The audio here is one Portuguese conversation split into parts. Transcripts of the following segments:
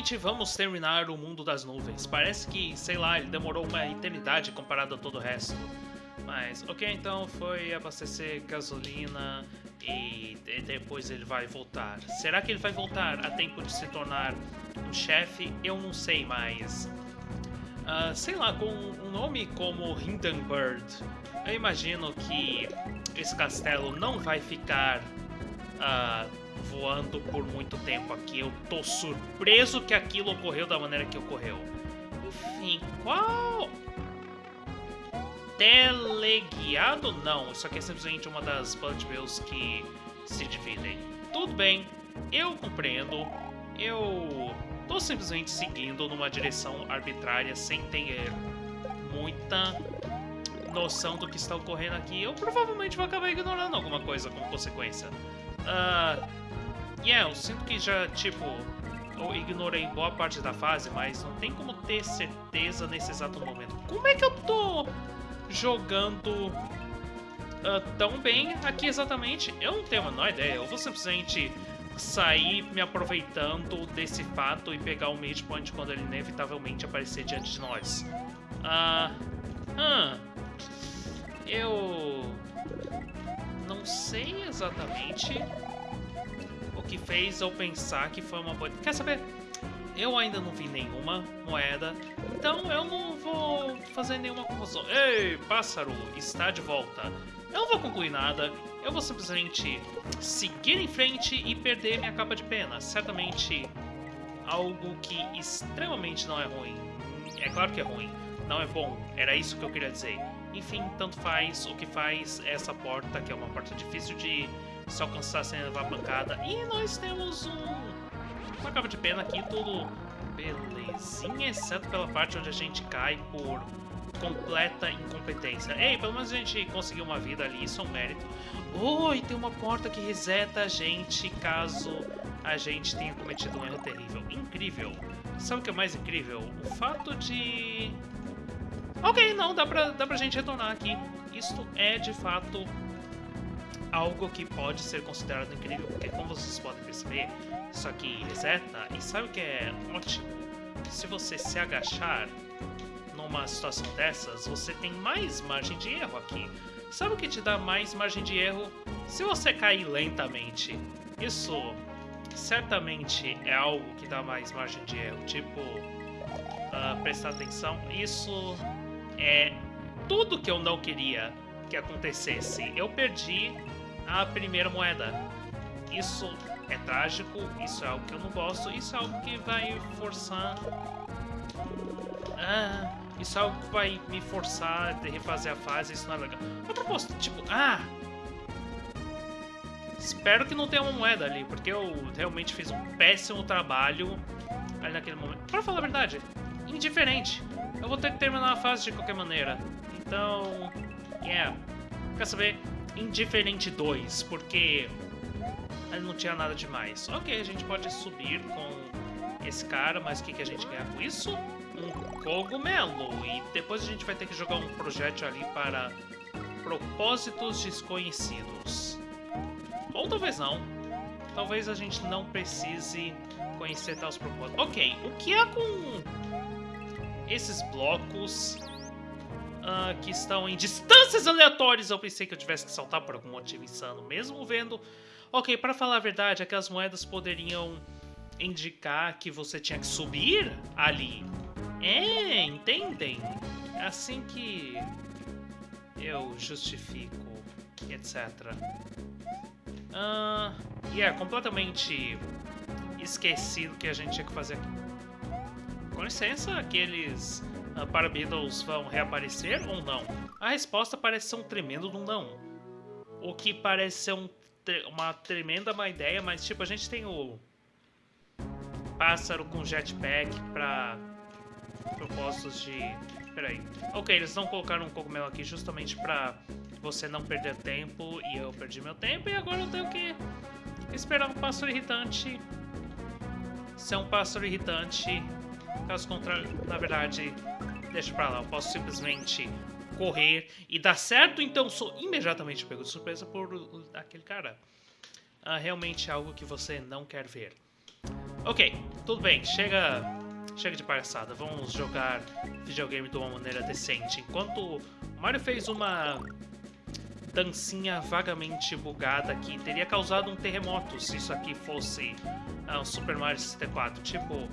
finalmente vamos terminar o mundo das nuvens. Parece que, sei lá, ele demorou uma eternidade comparado a todo o resto. Mas, ok, então foi abastecer gasolina e depois ele vai voltar. Será que ele vai voltar a tempo de se tornar um chefe? Eu não sei mais. Uh, sei lá, com um nome como Hindenburg, eu imagino que esse castelo não vai ficar uh, voando por muito tempo aqui. Eu tô surpreso que aquilo ocorreu da maneira que ocorreu. Enfim, qual... Teleguiado? Não, isso aqui é simplesmente uma das bullet bills que se dividem. Tudo bem, eu compreendo. Eu tô simplesmente seguindo numa direção arbitrária sem ter muita noção do que está ocorrendo aqui. Eu provavelmente vou acabar ignorando alguma coisa como consequência. Uh, yeah, eu sinto que já, tipo, eu ignorei boa parte da fase, mas não tem como ter certeza nesse exato momento. Como é que eu tô jogando uh, tão bem aqui exatamente? Eu não tenho a menor ideia. Eu vou simplesmente sair me aproveitando desse fato e pegar o mid point quando ele inevitavelmente aparecer diante de nós. Ah... Uh, eu... Não sei exatamente que fez eu pensar que foi uma boa... Quer saber? Eu ainda não vi nenhuma moeda, então eu não vou fazer nenhuma conclusão. Ei, pássaro, está de volta. Eu não vou concluir nada, eu vou simplesmente seguir em frente e perder minha capa de pena. Certamente algo que extremamente não é ruim. É claro que é ruim, não é bom, era isso que eu queria dizer. Enfim, tanto faz, o que faz essa porta, que é uma porta difícil de se alcançar sem levar pancada. E nós temos um, uma capa de pena aqui, tudo belezinha, exceto pela parte onde a gente cai por completa incompetência. Ei, pelo menos a gente conseguiu uma vida ali, isso é um mérito. Oh, e tem uma porta que reseta a gente caso a gente tenha cometido um erro terrível. Incrível. Sabe o que é mais incrível? O fato de... Ok, não, dá pra, dá pra gente retornar aqui. Isto é, de fato, algo que pode ser considerado incrível, porque como vocês podem perceber, isso aqui reseta, e sabe o que é ótimo? Se você se agachar numa situação dessas, você tem mais margem de erro aqui. Sabe o que te dá mais margem de erro? Se você cair lentamente. Isso certamente é algo que dá mais margem de erro. Tipo, uh, prestar atenção. Isso é tudo que eu não queria que acontecesse. Eu perdi a primeira moeda. Isso é trágico, isso é algo que eu não gosto, isso é algo que vai forçar... Ah, isso é algo que vai me forçar a refazer a fase, isso não é legal. A propósito, tipo, ah... Espero que não tenha uma moeda ali, porque eu realmente fiz um péssimo trabalho ali naquele momento. Pra falar a verdade, indiferente. Eu vou ter que terminar a fase de qualquer maneira. Então, yeah. Quer saber? Indiferente 2, porque ele não tinha nada demais. Ok, a gente pode subir com esse cara, mas o que, que a gente ganha com isso? Um cogumelo. E depois a gente vai ter que jogar um projétil ali para propósitos desconhecidos. Ou talvez não. Talvez a gente não precise conhecer tais propósitos. Ok, o que é com esses blocos uh, que estão em distâncias aleatórias. Eu pensei que eu tivesse que saltar por algum motivo insano, mesmo vendo... Ok, para falar a verdade, aquelas moedas poderiam indicar que você tinha que subir ali. É, entendem? É assim que eu justifico, etc. Uh, e é completamente esquecido que a gente tinha que fazer aqui. Com licença, aqueles uh, vão reaparecer ou não? A resposta parece ser um tremendo não. O que parece ser um, uma tremenda má ideia, mas tipo, a gente tem o pássaro com jetpack para propósitos de... Peraí. Ok, eles não colocaram um cogumelo aqui justamente para você não perder tempo e eu perdi meu tempo e agora eu tenho que esperar um pássaro irritante ser um pássaro irritante Caso contrário, na verdade, deixa pra lá. Eu posso simplesmente correr e dar certo, então sou imediatamente pego de surpresa por aquele cara. Ah, realmente algo que você não quer ver. Ok, tudo bem, chega, chega de palhaçada. Vamos jogar videogame de uma maneira decente. Enquanto o Mario fez uma dancinha vagamente bugada que teria causado um terremoto se isso aqui fosse uh, um Super Mario 64. Tipo,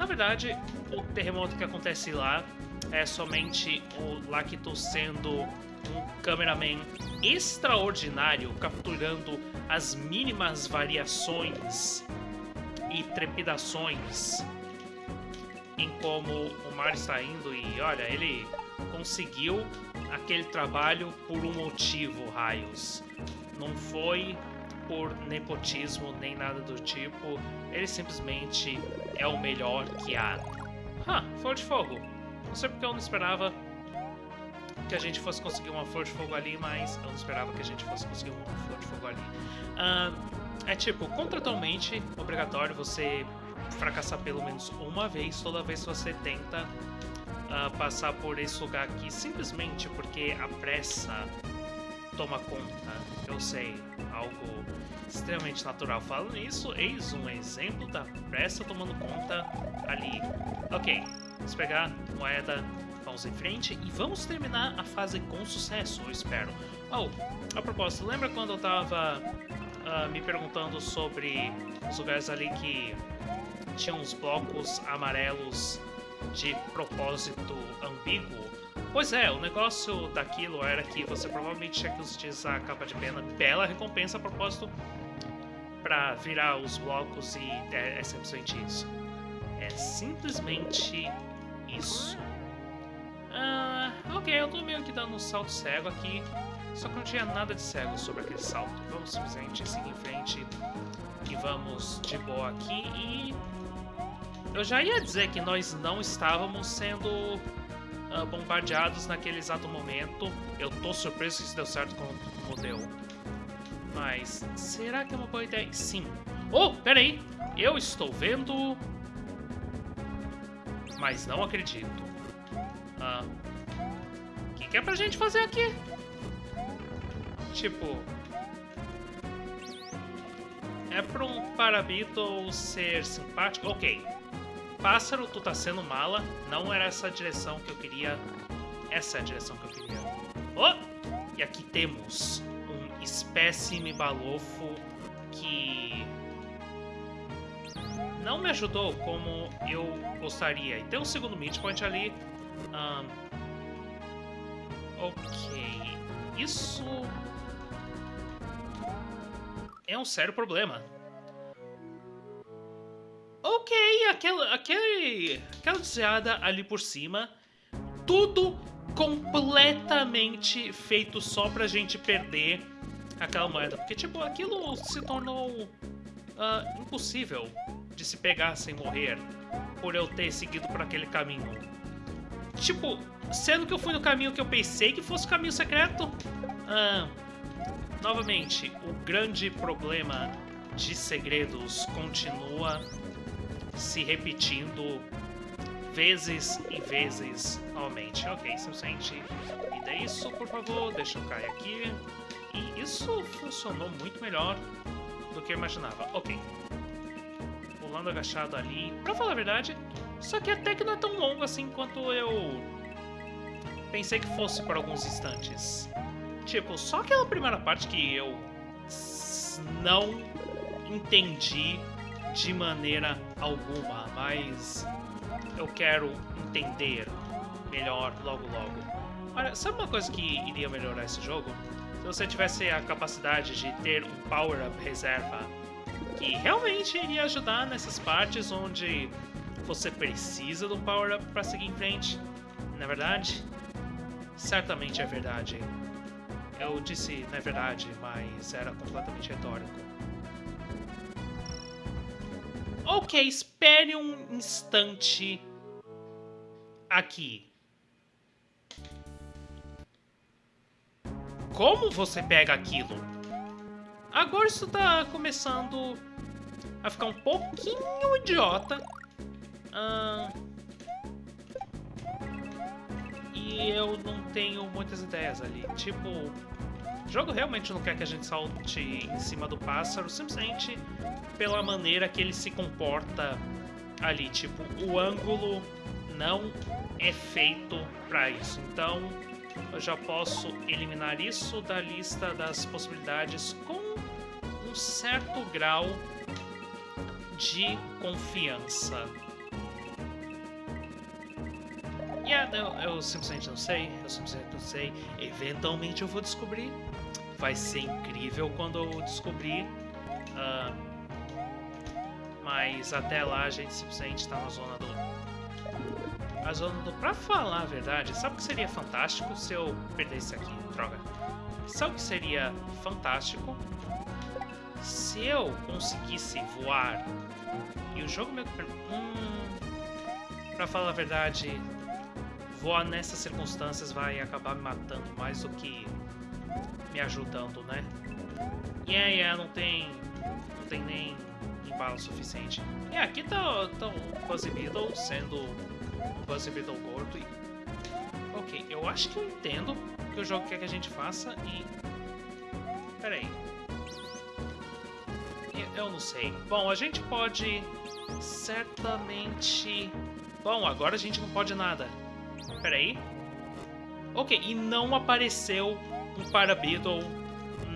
na verdade, o terremoto que acontece lá é somente o Lacto sendo um cameraman extraordinário, capturando as mínimas variações e trepidações em como o mar está indo e olha, ele conseguiu aquele trabalho por um motivo, Raios. Não foi por nepotismo nem nada do tipo, ele simplesmente é o melhor que há. Ah, flor de fogo. Não sei porque eu não esperava que a gente fosse conseguir uma flor de fogo ali, mas eu não esperava que a gente fosse conseguir uma flor de fogo ali. É tipo, contratualmente obrigatório você fracassar pelo menos uma vez toda vez que você tenta uh, passar por esse lugar aqui, simplesmente porque a pressa toma conta. Eu sei, algo extremamente natural. Falando nisso, eis um exemplo da pressa tomando conta ali. Ok, vamos pegar moeda, vamos em frente e vamos terminar a fase com sucesso, eu espero. Oh, a propósito, lembra quando eu tava uh, me perguntando sobre os lugares ali que tinham uns blocos amarelos de propósito ambíguo? Pois é, o negócio daquilo era que você provavelmente tinha que utilizar a capa de pena, bela recompensa a propósito, para virar os blocos e é, é simplesmente isso. É simplesmente isso. Ah, ok, eu tô meio que dando um salto cego aqui. Só que não tinha nada de cego sobre aquele salto. Vamos simplesmente seguir em frente e vamos de boa aqui e... Eu já ia dizer que nós não estávamos sendo uh, bombardeados naquele exato momento. Eu tô surpreso que isso deu certo como, como deu. Mas será que é uma boa ideia? Sim. Oh, peraí! Eu estou vendo... Mas não acredito. Ah, o que, que é pra gente fazer aqui? Tipo... É pra um Parabito ser simpático? Ok. Pássaro, tu tá sendo mala. Não era essa a direção que eu queria. Essa é a direção que eu queria. Oh! E aqui temos espécime balofo que não me ajudou como eu gostaria. E tem um segundo midpoint ali. Um, ok. Isso é um sério problema. Ok, aquela, aquele, aquela desviada ali por cima, tudo completamente feito só pra gente perder aquela moeda. Porque, tipo, aquilo se tornou uh, impossível de se pegar sem morrer por eu ter seguido por aquele caminho. Tipo, sendo que eu fui no caminho que eu pensei que fosse o caminho secreto. Uh, novamente, o grande problema de segredos continua se repetindo vezes e vezes novamente. Ok, simplesmente me dê isso, por favor, deixa eu cair aqui. E isso funcionou muito melhor do que eu imaginava. Ok. Pulando agachado ali. Pra falar a verdade, só que até que não é tão longo assim quanto eu pensei que fosse por alguns instantes. Tipo, só aquela primeira parte que eu não entendi de maneira alguma, mas eu quero entender melhor logo logo. Olha, sabe uma coisa que iria melhorar esse jogo? Se você tivesse a capacidade de ter um power-up reserva que realmente iria ajudar nessas partes onde você precisa de um power-up para seguir em frente. Na é verdade, certamente é verdade. Eu disse na é verdade, mas era completamente retórico. Ok, espere um instante aqui. Como você pega aquilo? Agora isso tá começando a ficar um pouquinho idiota. Ah, e eu não tenho muitas ideias ali. Tipo, O jogo realmente não quer que a gente salte em cima do pássaro, simplesmente pela maneira que ele se comporta ali. Tipo, o ângulo não é feito para isso. Então, eu já posso eliminar isso da lista das possibilidades com um certo grau de confiança. Yeah, eu, eu simplesmente não sei, eu simplesmente não sei. Eventualmente eu vou descobrir. Vai ser incrível quando eu descobrir. Uh, mas até lá a gente simplesmente está na zona do a zona do... Pra falar a verdade, sabe o que seria fantástico se eu perdesse aqui? Droga. Sabe o que seria fantástico? Se eu conseguisse voar e o jogo meio que... Hum, pra falar a verdade, voar nessas circunstâncias vai acabar me matando mais do que me ajudando, né? Yeah, yeah, não tem... não tem nem embalo suficiente. E yeah, aqui tá, tá o Fuzzy Beetle sendo Buzzy Beetle gordo e... Ok, eu acho que eu entendo o que o jogo quer que a gente faça e... Pera aí. Eu não sei. Bom, a gente pode certamente... Bom, agora a gente não pode nada. Pera aí. Ok, e não apareceu um Parabeetle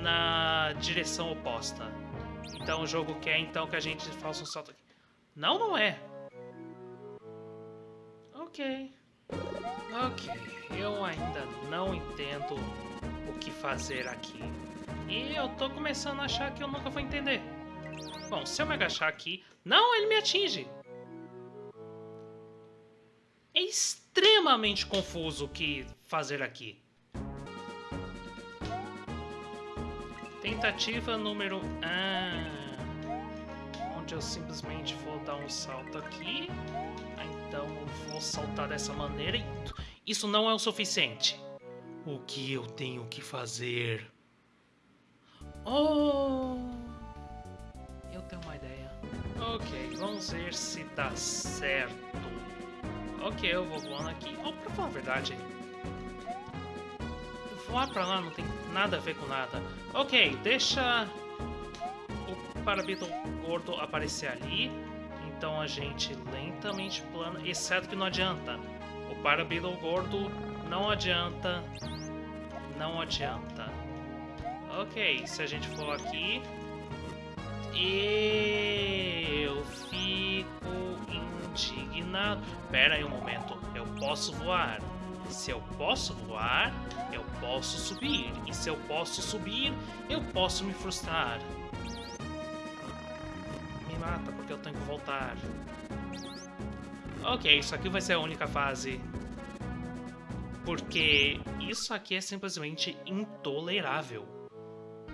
na direção oposta. Então o jogo quer então que a gente faça um salto aqui. Não, não é. Ok. Ok, eu ainda não entendo o que fazer aqui. E eu tô começando a achar que eu nunca vou entender. Bom, se eu me agachar aqui... Não, ele me atinge! É extremamente confuso o que fazer aqui. Tentativa número... Ah, onde eu simplesmente vou dar um salto aqui então eu vou saltar dessa maneira e isso não é o suficiente. O que eu tenho que fazer? Oh! Eu tenho uma ideia. Ok, vamos ver se dá certo. Ok, eu vou voando aqui. Oh, pra falar a verdade, voar pra lá não tem nada a ver com nada. Ok, deixa o Parabeetle gordo aparecer ali. Então a gente lentamente plana, exceto que não adianta. O Parabeetle gordo não adianta. Não adianta. Ok, se a gente for aqui... Eu fico indignado. Pera aí um momento, eu posso voar. Se eu posso voar, eu posso subir. E se eu posso subir, eu posso me frustrar mata porque eu tenho que voltar. Ok, isso aqui vai ser a única fase. Porque isso aqui é simplesmente intolerável.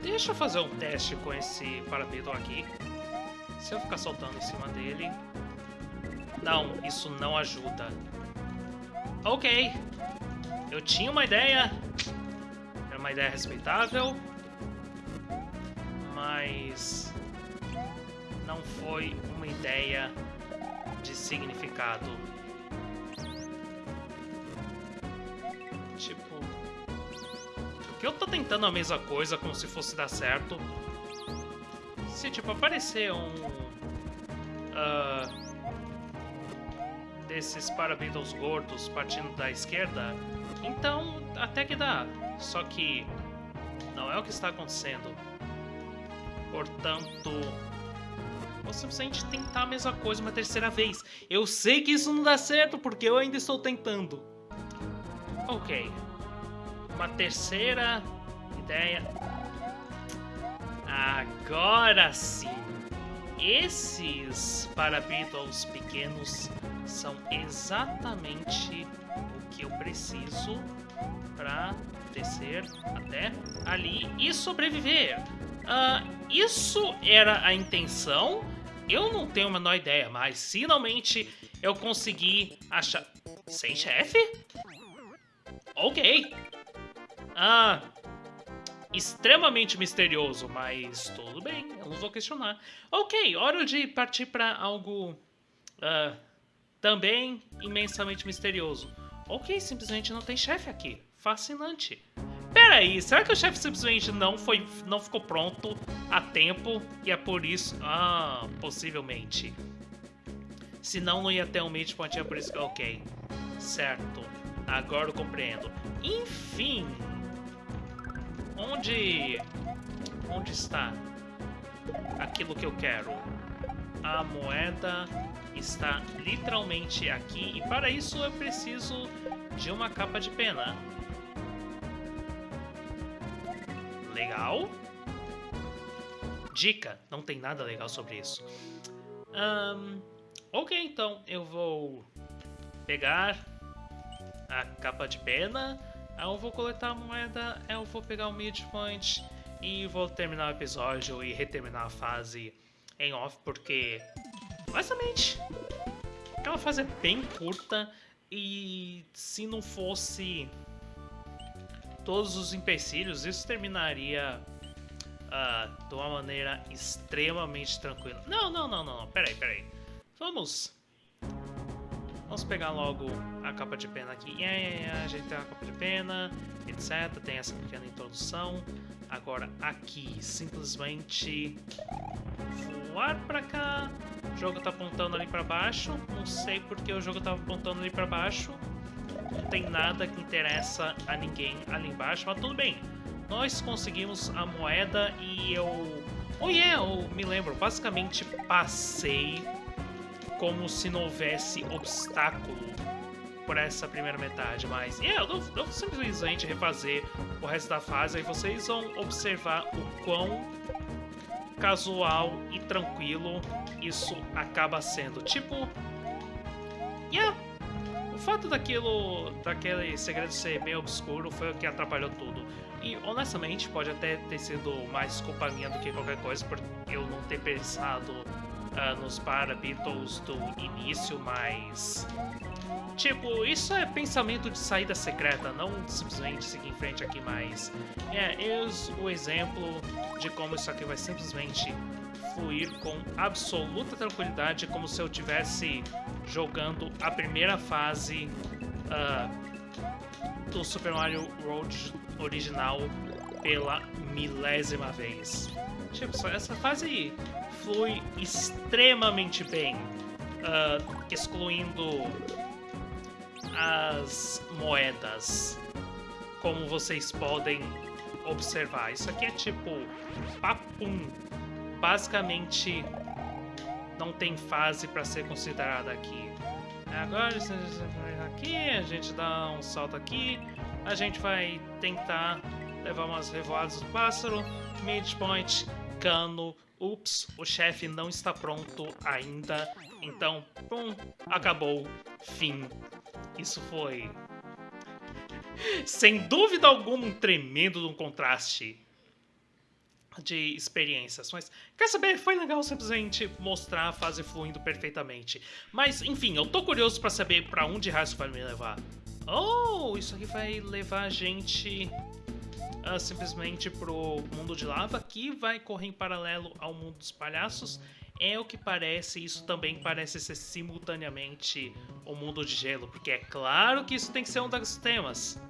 Deixa eu fazer um teste com esse parapeito aqui. Se eu ficar soltando em cima dele... Não, isso não ajuda. Ok. Eu tinha uma ideia. Era uma ideia respeitável. Mas não foi uma ideia de significado. Tipo, que eu tô tentando a mesma coisa como se fosse dar certo. Se, tipo, aparecer um... Uh, desses Parabeetles gordos partindo da esquerda, então até que dá. Só que não é o que está acontecendo. Portanto, ou simplesmente tentar a mesma coisa uma terceira vez. Eu sei que isso não dá certo, porque eu ainda estou tentando. Ok. Uma terceira ideia. Agora sim. Esses Parabeetles pequenos são exatamente o que eu preciso para descer até ali e sobreviver. Uh, isso era a intenção? Eu não tenho a menor ideia, mas finalmente eu consegui achar... Sem chefe? Ok. Ah, extremamente misterioso, mas tudo bem, eu não vou questionar. Ok, hora de partir para algo uh, também imensamente misterioso. Ok, simplesmente não tem chefe aqui. Fascinante. Pera aí, será que o chefe simplesmente não foi, não ficou pronto a tempo e é por isso... Ah, possivelmente. Senão não ia ter um midpoint, é por isso que... Ok, certo. Agora eu compreendo. Enfim... Onde... Onde está aquilo que eu quero? A moeda está literalmente aqui e para isso eu preciso de uma capa de pena. Legal. Dica, não tem nada legal sobre isso. Um, ok, então eu vou pegar a capa de pena, eu vou coletar a moeda, eu vou pegar o midpoint e vou terminar o episódio e reterminar a fase em off, porque Basicamente, aquela fase é bem curta e se não fosse todos os empecilhos, isso terminaria uh, de uma maneira extremamente tranquila. Não, não, não, não, não. Peraí, peraí. Vamos... Vamos pegar logo a capa de pena aqui. Yeah, yeah, yeah. A gente tem a capa de pena, etc. Tem essa pequena introdução. Agora, aqui, simplesmente voar pra cá. O jogo tá apontando ali pra baixo. Não sei porque o jogo tava apontando ali pra baixo. Não tem nada que interessa a ninguém ali embaixo, mas tudo bem. Nós conseguimos a moeda e eu... Oh yeah, eu me lembro, basicamente passei como se não houvesse obstáculo por essa primeira metade, mas yeah, eu vou, eu vou simplesmente refazer o resto da fase e vocês vão observar o quão casual e tranquilo isso acaba sendo. Tipo, yeah, fato daquilo, daquele segredo ser meio obscuro foi o que atrapalhou tudo. E honestamente pode até ter sido mais culpa minha do que qualquer coisa por eu não ter pensado uh, nos Beatles do início, mas Tipo, isso é pensamento de saída secreta, não simplesmente seguir em frente aqui mais. É, eis o exemplo de como isso aqui vai simplesmente fluir com absoluta tranquilidade, como se eu tivesse jogando a primeira fase uh, do Super Mario World original pela milésima vez. Tipo, essa fase flui extremamente bem, uh, excluindo as moedas, como vocês podem observar. Isso aqui é tipo papum. Basicamente, não tem fase para ser considerada aqui. Agora, aqui, a gente dá um salto aqui, a gente vai tentar levar umas revoadas do pássaro, midpoint, cano, ups, o chefe não está pronto ainda, então, pum, acabou, fim. Isso foi, sem dúvida alguma, um tremendo contraste de experiências. Mas, quer saber, foi legal simplesmente mostrar a fase fluindo perfeitamente. Mas, enfim, eu tô curioso pra saber pra onde raio vai me levar. Oh, isso aqui vai levar a gente uh, simplesmente pro mundo de lava, que vai correr em paralelo ao mundo dos palhaços é o que parece, isso também parece ser simultaneamente o mundo de gelo, porque é claro que isso tem que ser um dos temas.